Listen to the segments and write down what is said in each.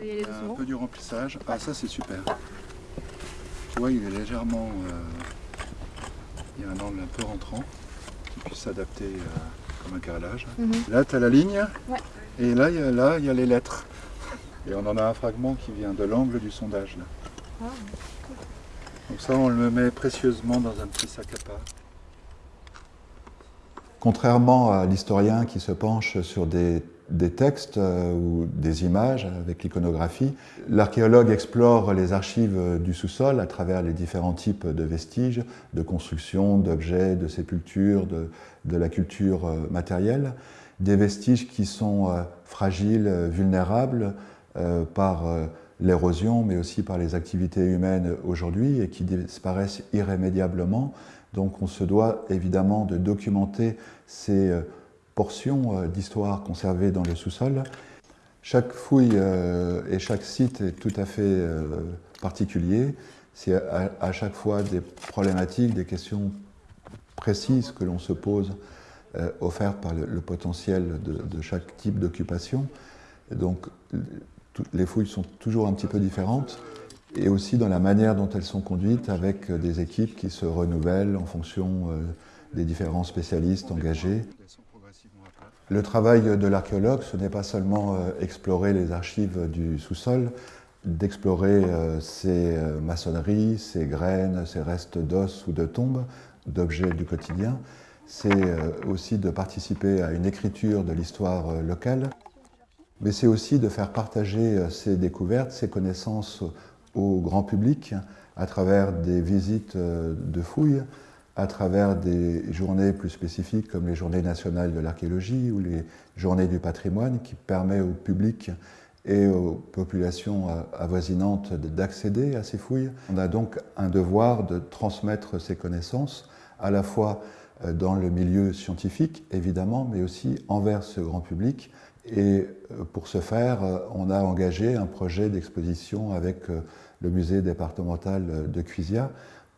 Aller un peu du remplissage. Ah ça c'est super. Tu vois, il est légèrement... euh, il y a un angle un peu rentrant qui puisse s'adapter euh, comme un carrelage. Mhm. Là tu as la ligne. Ouais. Et là il y a, là, il y a les lettres. Et on en a un fragment qui vient de l'angle du sondage. Là. Ah. Donc ça on le met précieusement dans un petit sac à part. Contrairement à l'historien qui se penche sur des, des textes euh, ou des images avec l'iconographie, l'archéologue explore les archives du sous-sol à travers les différents types de vestiges, de constructions, d'objets, de sépultures, de, la culture euh, matérielle, des vestiges qui sont euh, fragiles, vulnérables par l'érosion, mais aussi par les activités humaines aujourd'hui et qui disparaissent irrémédiablement. Donc on se doit évidemment de documenter ces portions euh, d'histoire conservées dans le sous-sol. Chaque fouille euh, et chaque site est tout à fait euh, particulier. C'est à, chaque fois des problématiques, des questions précises que l'on se pose, offertes par le, potentiel de, chaque type d'occupation. Donc les fouilles sont toujours un petit peu différentes et aussi dans la manière dont elles sont conduites avec des équipes qui se renouvellent en fonction des différents spécialistes engagés. Le travail de l'archéologue, ce n'est pas seulement euh, explorer les archives du sous-sol, d'explorer euh, ces euh, maçonneries, ces graines, ces restes d'os ou de tombes, d'objets du quotidien, c'est aussi de participer à une écriture de l'histoire locale, mais c'est aussi de faire partager ces découvertes, ces connaissances au grand public à travers des visites de fouilles, à travers des journées plus spécifiques comme les journées nationales de l'archéologie ou les journées du patrimoine qui permet au public et aux populations avoisinantes d'accéder à ces fouilles. On a donc un devoir de transmettre ces connaissances à la fois euh, dans le milieu scientifique, évidemment, mais aussi envers ce grand public. Et euh, pour ce faire, euh, on a engagé un projet d'exposition avec le musée départemental de Cuisia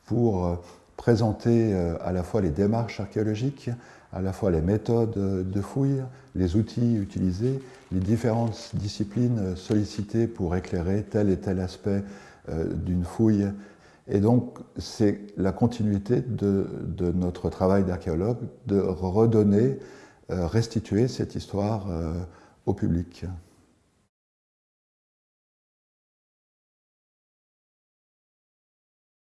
pour présenter euh, à la fois les démarches archéologiques, à la fois les méthodes euh, de fouille, les outils utilisés, les différentes disciplines sollicitées pour éclairer tel et tel aspect euh, d'une fouille. Et donc, c'est la continuité de, notre travail d'archéologue de redonner, restituer cette histoire au public.